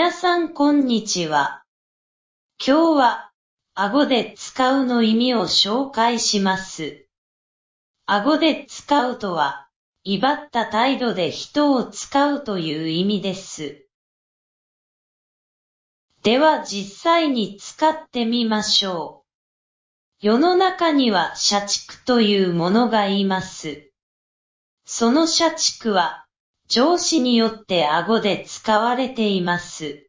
皆さんこんにちは。今日は、顎で使うの意味を紹介します。顎で使うとは、威張った態度で人を使うという意味です。では実際に使ってみましょう。世の中には社畜というものがいます。その社畜は、上司によって顎で使われています。